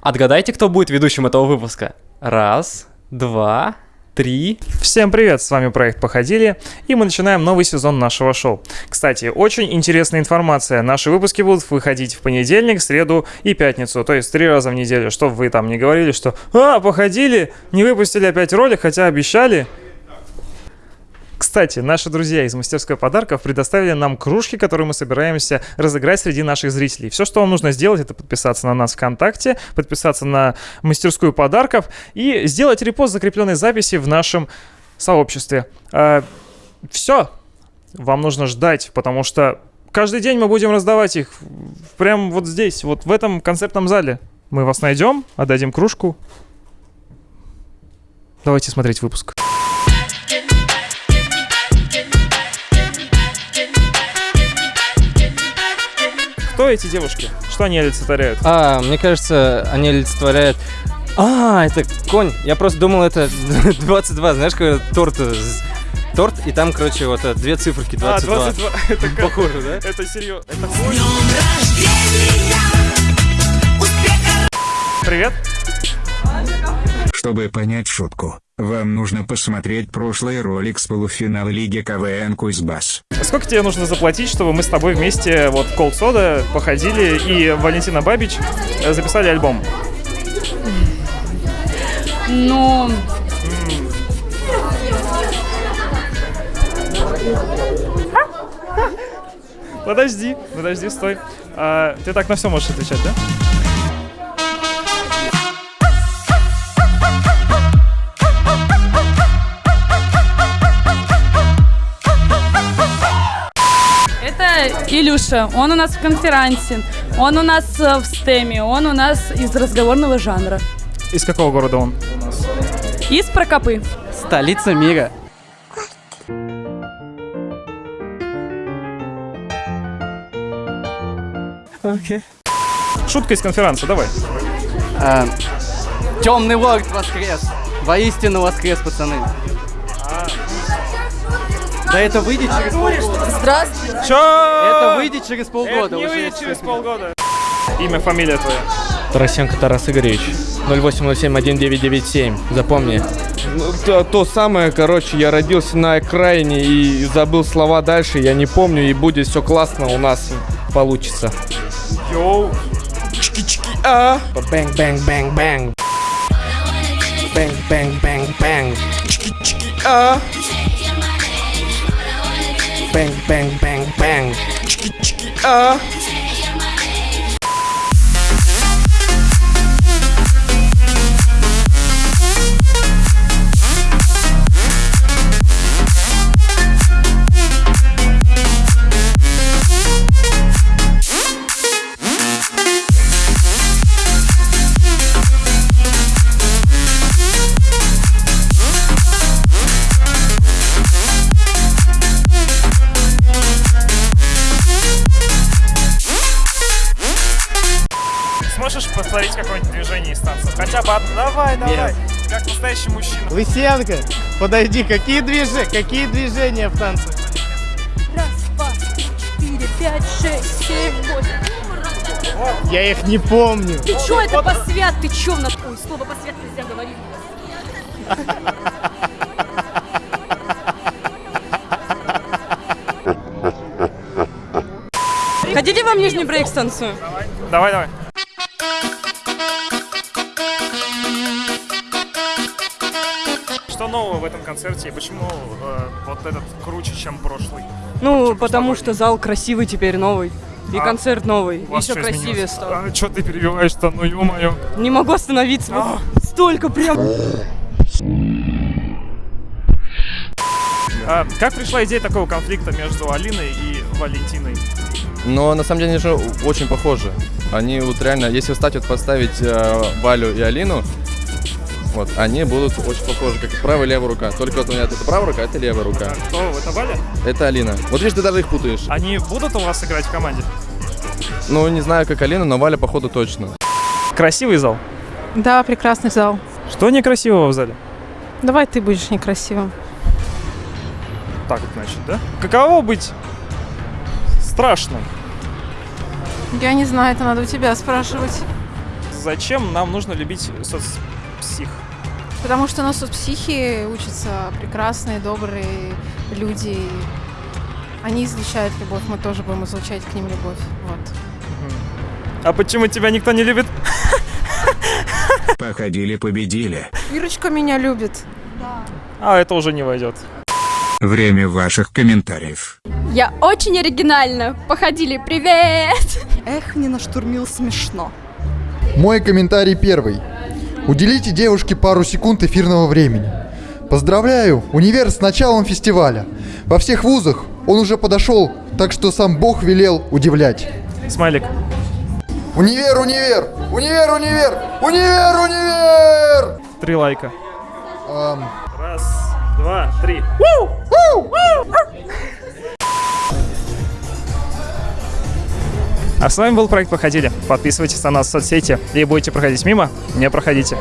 Отгадайте, кто будет ведущим этого выпуска. Раз, два, три. Всем привет, с вами проект Походили, и мы начинаем новый сезон нашего шоу. Кстати, очень интересная информация. Наши выпуски будут выходить в понедельник, среду и пятницу, то есть три раза в неделю, чтобы вы там не говорили, что «А, походили, не выпустили опять ролик, хотя обещали». Кстати, наши друзья из мастерской подарков предоставили нам кружки, которые мы собираемся разыграть среди наших зрителей. Все, что вам нужно сделать, это подписаться на нас ВКонтакте, подписаться на мастерскую подарков и сделать репост закрепленной записи в нашем сообществе. А, все. Вам нужно ждать, потому что каждый день мы будем раздавать их прямо вот здесь, вот в этом концертном зале. Мы вас найдем, отдадим кружку. Давайте смотреть выпуск. Кто эти девушки? Что они олицетворяют? А, мне кажется, они олицетворяют... А, это конь. Я просто думал, это 22. Знаешь, когда торт... Торт, и там, короче, вот э, две циферки 22. А, 22. Это как? Похоже, да? Это серьезно. Это конь? Привет. Чтобы понять шутку, вам нужно посмотреть прошлый ролик с полуфинала Лиги КВН Кузбасс. Сколько тебе нужно заплатить, чтобы мы с тобой вместе вот Cold Soda походили и Валентина Бабич э, записали альбом? Ну, Подожди, подожди, стой. А, ты так на все можешь отвечать, да? Илюша. Он у нас в конферансе. Он у нас э, в стеме. Он у нас из разговорного жанра. Из какого города он? Из Прокопы. Столица мира. Шутка из конференции, давай. Темный лорд воскрес. Воистину воскрес, пацаны. Да это выйдет через полгода. Здравствуйте. Чё? Это выйдет через Это полгода. не уже выйдет через полгода. Имя, фамилия твоя. Тарасенко Тарас Игоревич. 0807-1997. Запомни. Ну, То, то самое, короче, я родился на окраине и забыл слова дальше, я не помню, и будет все классно у нас получится. Yo. А! Бэнг, бэнг, бэнг, бэнг. Bang, bang, bang, bang. Чики-чики, а! Bang, bang, bang, bang. Чики-чики, повторить какое-нибудь движение из танца? Хотя бы одно. Давай, давай. Как настоящий мужчина. Лысенко, подожди, какие движения, какие движения в танце? Раз, два, три, четыре, пять, шесть, семь, восемь. Я их не помню. Ты чё, это посвят? Ты чё? на- Ой, слово посвят нельзя говорить. Хотите вам нижний брейк станцию? Давай, давай. Что нового в этом концерте и почему э, вот этот круче, чем прошлый? Ну, Чем потому что зал красивый теперь новый. И А концерт новый. Еще что красивее изменилось? стал. А, что ты перебиваешь-то? Ну, ё-моё. Не могу остановиться. А. Вот столько прям. А, как пришла идея такого конфликта между Алиной и Валентиной? Но на самом деле они же очень похожи. Они вот реально, если встать вот поставить э, Валю и Алину, вот, они будут очень похожи, как правая и левая рука. Только вот у меня это правая рука, а это левая рука. Кто? Это Валя? Это Алина. Вот видишь, ты даже их путаешь. Они будут у вас играть в команде? Ну, не знаю, как Алина, но Валя, походу, точно. Красивый зал. Да, прекрасный зал. Что некрасивого в зале? Давай ты будешь некрасивым. Так вот, значит, да? Каково быть страшным? Я не знаю, это надо у тебя спрашивать. зачем нам нужно любить соцпсих? Потому что у нас тут психи учатся прекрасные, добрые люди. Они излучают любовь, мы тоже будем излучать к ним любовь. Вот. А почему тебя никто не любит? Походили, победили. Ирочка меня любит. А, это уже не войдет. Время ваших комментариев. Я очень оригинально. Походили, привет! Эх, не наштурмил смешно. Мой комментарий первый. Уделите девушке пару секунд эфирного времени. Поздравляю, универ с началом фестиваля. Во всех вузах он уже подошел, так что сам Бог велел удивлять. Смайлик. Универ, универ! Универ, универ! Универ, универ! Три лайка. Ам, Раз, два, три. А с вами был проект «Походили». Подписывайтесь на нас в соцсети и будете проходить мимо, не проходите.